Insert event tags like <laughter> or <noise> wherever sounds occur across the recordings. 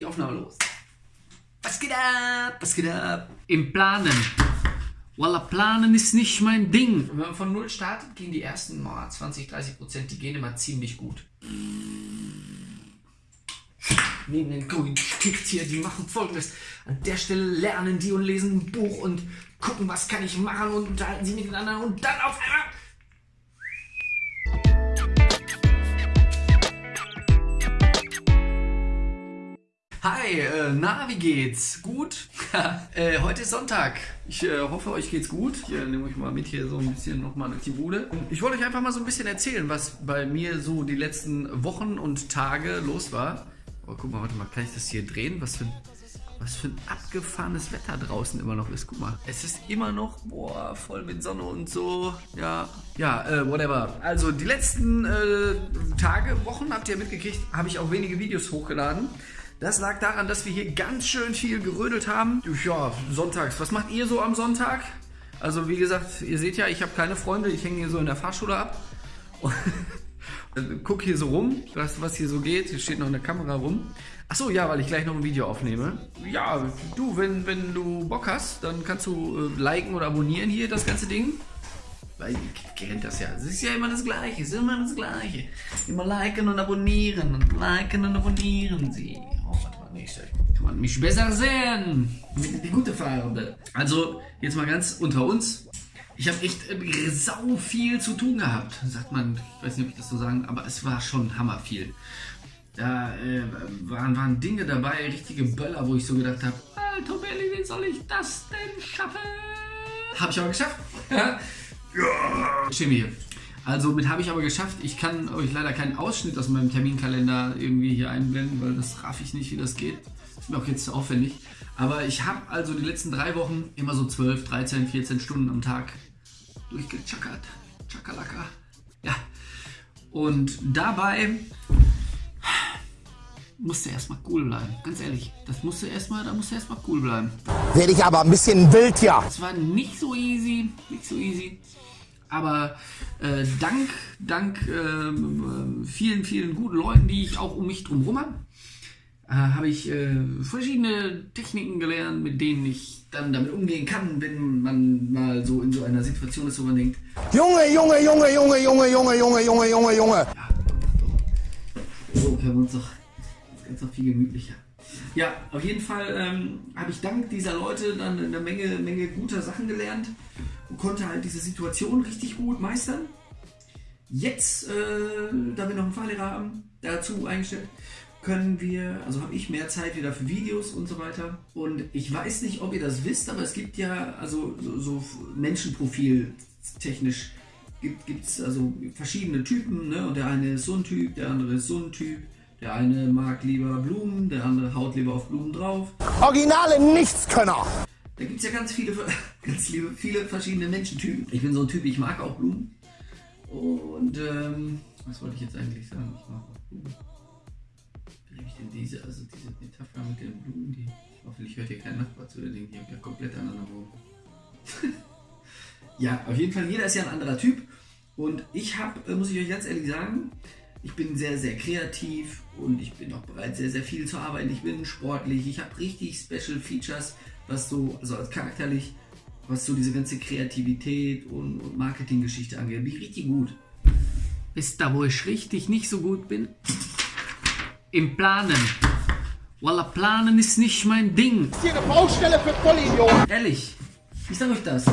Die Aufnahme los. Was geht ab? Was geht ab? Im Planen. Walla, Planen ist nicht mein Ding. Wenn man von Null startet, gehen die ersten mal 20, 30 Prozent, die gehen immer ziemlich gut. Neben den grünen Stift die machen folgendes. An der Stelle lernen die und lesen ein Buch und gucken, was kann ich machen und unterhalten sie miteinander und dann auf einmal Hi, äh, na, wie geht's? Gut? <laughs> äh, heute ist Sonntag. Ich äh, hoffe, euch geht's gut. Ich nehme euch mal mit hier so ein bisschen nochmal durch die Bude. Ich wollte euch einfach mal so ein bisschen erzählen, was bei mir so die letzten Wochen und Tage los war. Oh, guck mal, warte mal, kann ich das hier drehen? Was für ein, was für ein abgefahrenes Wetter draußen immer noch ist. Guck mal, es ist immer noch, boah, voll mit Sonne und so. Ja, ja, äh, whatever. Also die letzten äh, Tage, Wochen, habt ihr mitgekriegt, habe ich auch wenige Videos hochgeladen. Das lag daran, dass wir hier ganz schön viel gerödelt haben. Ja, sonntags. Was macht ihr so am Sonntag? Also wie gesagt, ihr seht ja, ich habe keine Freunde. Ich hänge hier so in der Fahrschule ab. Und <laughs> guck hier so rum, was, was hier so geht. Hier steht noch eine Kamera rum. Achso, ja, weil ich gleich noch ein Video aufnehme. Ja, du, wenn, wenn du Bock hast, dann kannst du äh, liken oder abonnieren hier das ganze Ding. Weil ihr kennt das ja. Es ist ja immer das Gleiche. Es ist immer das Gleiche. Immer liken und abonnieren und liken und abonnieren sie nicht. Kann man mich besser sehen. Die gute Farbe. Also, jetzt mal ganz unter uns. Ich habe echt äh, sau viel zu tun gehabt, sagt man. Ich weiß nicht, ob ich das so sagen, aber es war schon hammer viel. Da äh, waren, waren Dinge dabei, richtige Böller, wo ich so gedacht habe, Alter Belli, wie soll ich das denn schaffen? Habe ich aber geschafft. <laughs> ja. Hier. Also mit habe ich aber geschafft. Ich kann euch leider keinen Ausschnitt aus meinem Terminkalender irgendwie hier einblenden, weil das raff ich nicht, wie das geht. Ist mir auch jetzt zu aufwendig. Aber ich habe also die letzten drei Wochen immer so 12, 13, 14 Stunden am Tag durchgechackert. Chakalaka. Ja. Und dabei musste erstmal cool bleiben. Ganz ehrlich, das musste erstmal, da musste erstmal cool bleiben. Werde ich aber ein bisschen wild, ja. Es war nicht so easy, nicht so easy. Aber äh, dank, dank äh, vielen, vielen guten Leuten, die ich auch um mich drum herum habe, äh, habe ich äh, verschiedene Techniken gelernt, mit denen ich dann damit umgehen kann, wenn man mal so in so einer Situation ist, wo man denkt, Junge, Junge, Junge, Junge, Junge, Junge, Junge, Junge, Junge, Junge. Ja, so können wir uns doch ganz noch viel gemütlicher. Ja, auf jeden Fall ähm, habe ich dank dieser Leute dann eine Menge, Menge guter Sachen gelernt und konnte halt diese Situation richtig gut meistern. Jetzt, äh, da wir noch einen Fahrlehrer haben, dazu eingestellt, können wir, also habe ich mehr Zeit wieder für Videos und so weiter. Und ich weiß nicht, ob ihr das wisst, aber es gibt ja, also so, so Menschenprofil technisch gibt es also verschiedene Typen. Ne? Und der eine ist so ein Typ, der andere ist so ein Typ. Der eine mag lieber Blumen, der andere haut lieber auf Blumen drauf. Originale Nichtskönner! Da gibt es ja ganz viele, <laughs> ganz liebe, viele verschiedene Menschentypen. Ich bin so ein Typ, ich mag auch Blumen. Und ähm, was wollte ich jetzt eigentlich sagen? Ich mag auch Blumen. Wie nehme ich denn diese, also diese Metapher mit den Blumen, die. Hoffentlich hört hier kein Nachbar zu, der denkt, ich habe ja komplett anderen Raum. <laughs> ja, auf jeden Fall, jeder ist ja ein anderer Typ. Und ich habe, äh, muss ich euch ganz ehrlich sagen, ich bin sehr, sehr kreativ und ich bin auch bereit, sehr, sehr viel zu arbeiten. Ich bin sportlich, ich habe richtig Special Features, was so, also als charakterlich, was so diese ganze Kreativität und, und Marketinggeschichte angeht. Bin ich richtig gut. Wisst ihr, wo ich richtig nicht so gut bin? Im Planen. Walla, Planen ist nicht mein Ding. Hier eine Baustelle für Vollidioten. Ehrlich, ich sag euch das.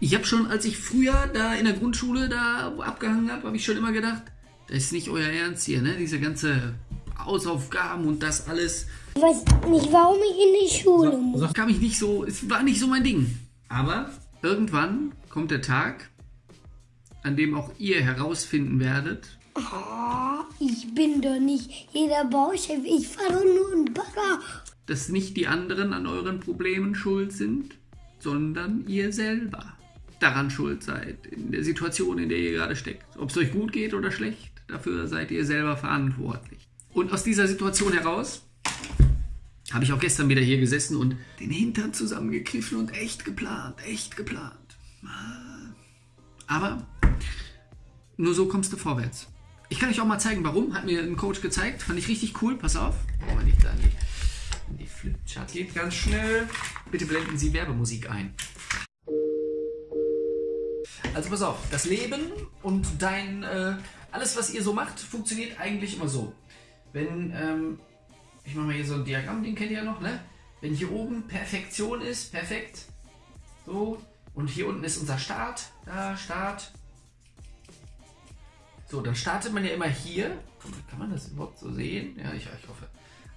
Ich habe schon, als ich früher da in der Grundschule da abgehangen habe, habe ich schon immer gedacht, das ist nicht euer Ernst hier, ne? Diese ganze Hausaufgaben und das alles. Ich weiß nicht, warum ich in die Schule muss. So kam ich nicht so, es war nicht so mein Ding. Aber irgendwann kommt der Tag, an dem auch ihr herausfinden werdet. Oh, ich bin doch nicht jeder Bauchef, ich fahre nur einen Bagger. Dass nicht die anderen an euren Problemen schuld sind, sondern ihr selber daran schuld seid, in der Situation, in der ihr gerade steckt. Ob es euch gut geht oder schlecht. Dafür seid ihr selber verantwortlich. Und aus dieser Situation heraus habe ich auch gestern wieder hier gesessen und den Hintern zusammengekniffen und echt geplant, echt geplant. Aber nur so kommst du vorwärts. Ich kann euch auch mal zeigen, warum. Hat mir ein Coach gezeigt. Fand ich richtig cool. Pass auf. Brauchen wir nicht da in die Flipchart. Geht ganz schnell. Bitte blenden Sie Werbemusik ein. Also pass auf, das Leben und dein, äh, alles was ihr so macht, funktioniert eigentlich immer so. Wenn, ähm, ich mache mal hier so ein Diagramm, den kennt ihr ja noch, ne? Wenn hier oben Perfektion ist, perfekt, so, und hier unten ist unser Start, da, Start. So, dann startet man ja immer hier. Kann man das überhaupt so sehen? Ja, ich, ich hoffe.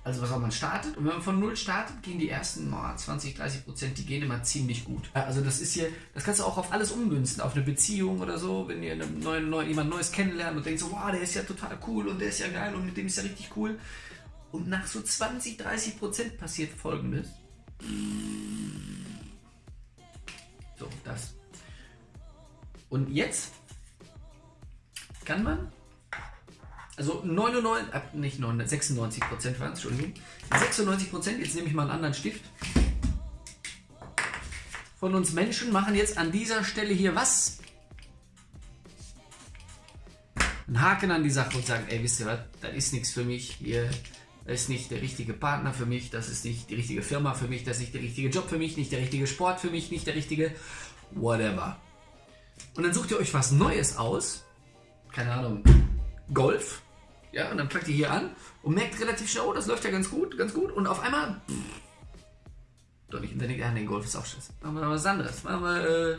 Also was auch man startet und wenn man von null startet, gehen die ersten oh, 20, 30 Prozent, die gehen immer ziemlich gut. Also das ist hier, das kannst du auch auf alles ummünzen, auf eine Beziehung oder so, wenn ihr neuen, neuen, jemand Neues kennenlernt und denkt so, wow, der ist ja total cool und der ist ja geil und mit dem ist ja richtig cool. Und nach so 20, 30 Prozent passiert folgendes. So, das. Und jetzt kann man also 99, äh, nicht 99, 96 Prozent waren es, Entschuldigung. 96 Prozent, jetzt nehme ich mal einen anderen Stift. Von uns Menschen machen jetzt an dieser Stelle hier was? Einen Haken an die Sache und sagen, ey, wisst ihr was, das ist nichts für mich. Hier, das ist nicht der richtige Partner für mich, das ist nicht die richtige Firma für mich, das ist nicht der richtige Job für mich, nicht der richtige Sport für mich, nicht der richtige whatever. Und dann sucht ihr euch was Neues aus. Keine Ahnung, Golf. Ja, und dann packt ihr hier an und merkt relativ schnell, oh, das läuft ja ganz gut, ganz gut. Und auf einmal, pff, doch nicht, und dann denkt ihr, ah, nee, Golf ist auch scheiße. Machen wir was anderes. Machen wir, äh,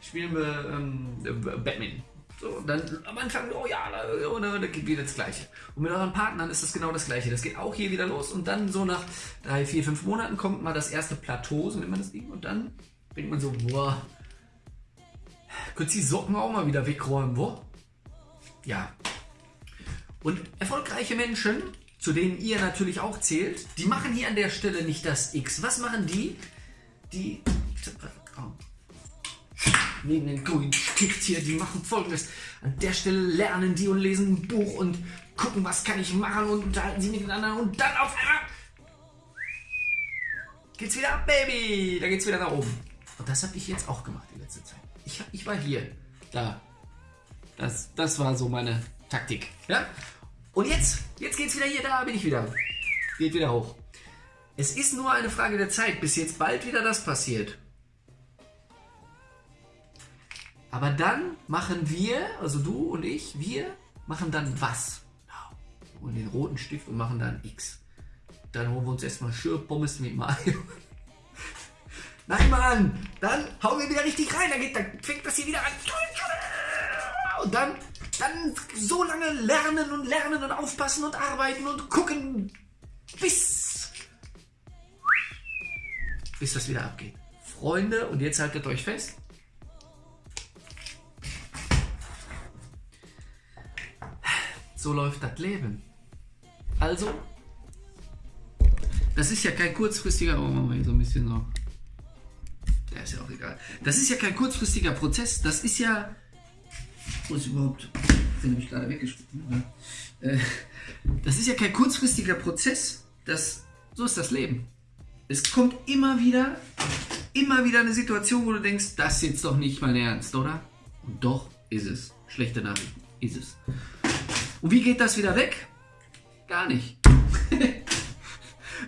spielen wir ähm, Batman. So, und dann am Anfang, oh ja, und dann geht wieder das Gleiche. Und mit euren Partnern ist das genau das Gleiche. Das geht auch hier wieder los und dann so nach drei, vier, fünf Monaten kommt mal das erste Plateau, so nennt man das Ding, und dann denkt man so, boah, könnt die Socken auch mal wieder wegräumen, wo? Ja, und erfolgreiche Menschen, zu denen ihr natürlich auch zählt, die machen hier an der Stelle nicht das X. Was machen die? Die neben den grünen hier, die machen folgendes. An der Stelle lernen die und lesen ein Buch und gucken, was kann ich machen und unterhalten sie miteinander und dann auf einmal geht's wieder ab, Baby. Da geht's wieder nach oben. Und das habe ich jetzt auch gemacht die letzte Zeit. Ich, ich war hier, da. Das, das war so meine Taktik. Ja? Und jetzt, jetzt geht's wieder hier, da bin ich wieder. Geht wieder hoch. Es ist nur eine Frage der Zeit, bis jetzt bald wieder das passiert. Aber dann machen wir, also du und ich, wir machen dann was? Und den roten Stift und machen dann X. Dann holen wir uns erstmal Schürpommes mit Mayo. <laughs> Nein, Mann! Dann hauen wir wieder richtig rein. Dann, geht, dann fängt das hier wieder an. Und dann dann so lange lernen und lernen und aufpassen und arbeiten und gucken, bis, bis das wieder abgeht. Freunde, und jetzt haltet euch fest. So läuft das Leben. Also, das ist ja kein kurzfristiger, oh, machen wir so ein bisschen so. Ja, ist ja auch egal. Das ist ja kein kurzfristiger Prozess. Das ist ja wo ist überhaupt? Den habe gerade weggeschmissen. Äh, das ist ja kein kurzfristiger Prozess. Das, so ist das Leben. Es kommt immer wieder, immer wieder eine Situation, wo du denkst, das ist jetzt doch nicht mein Ernst, oder? Und doch ist es. Schlechte Nachrichten. Ist es. Und wie geht das wieder weg? Gar nicht. <laughs>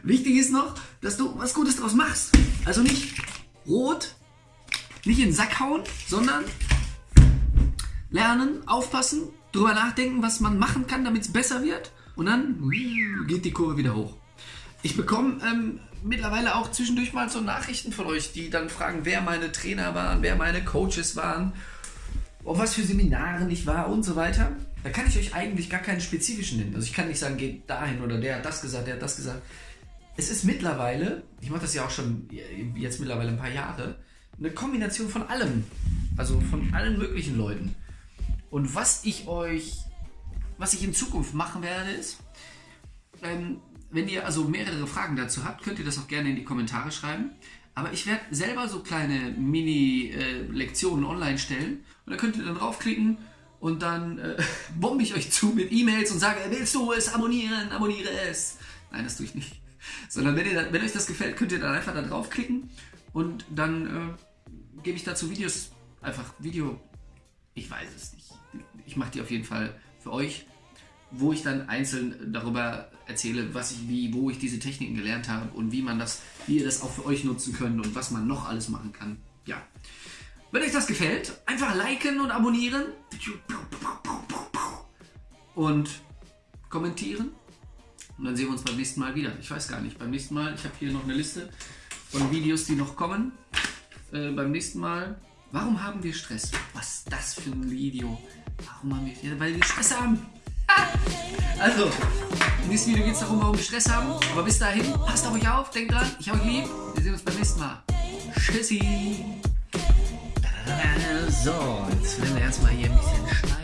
Wichtig ist noch, dass du was Gutes draus machst. Also nicht rot, nicht in den Sack hauen, sondern lernen, aufpassen, drüber nachdenken, was man machen kann, damit es besser wird. Und dann geht die Kurve wieder hoch. Ich bekomme ähm, mittlerweile auch zwischendurch mal so Nachrichten von euch, die dann fragen, wer meine Trainer waren, wer meine Coaches waren, auf was für Seminaren ich war und so weiter. Da kann ich euch eigentlich gar keinen spezifischen nennen. Also ich kann nicht sagen, geht dahin oder der hat das gesagt, der hat das gesagt. Es ist mittlerweile, ich mache das ja auch schon jetzt mittlerweile ein paar Jahre, eine Kombination von allem. Also von allen möglichen Leuten. Und was ich euch, was ich in Zukunft machen werde, ist, ähm, wenn ihr also mehrere Fragen dazu habt, könnt ihr das auch gerne in die Kommentare schreiben. Aber ich werde selber so kleine Mini-Lektionen äh, online stellen. Und da könnt ihr dann draufklicken und dann äh, <laughs> bombe ich euch zu mit E-Mails und sage, willst du es abonnieren? Abonniere es. Nein, das tue ich nicht. <laughs> Sondern wenn, ihr, wenn euch das gefällt, könnt ihr dann einfach da draufklicken und dann äh, gebe ich dazu Videos, einfach Video, ich weiß es nicht ich mache die auf jeden Fall für euch, wo ich dann einzeln darüber erzähle, was ich wie, wo ich diese Techniken gelernt habe und wie man das, wie ihr das auch für euch nutzen könnt und was man noch alles machen kann. Ja. Wenn euch das gefällt, einfach liken und abonnieren und kommentieren. Und dann sehen wir uns beim nächsten Mal wieder. Ich weiß gar nicht, beim nächsten Mal, ich habe hier noch eine Liste von Videos, die noch kommen. Äh, beim nächsten Mal, warum haben wir Stress? Was ist das für ein Video? Warum haben wir, ja, weil wir Stress haben. Also, im nächsten Video geht es darum, warum wir Stress haben. Aber bis dahin, passt auf euch auf, denkt dran, ich habe euch lieb. Wir sehen uns beim nächsten Mal. Tschüssi. So, jetzt werden wir erstmal hier ein bisschen schneiden.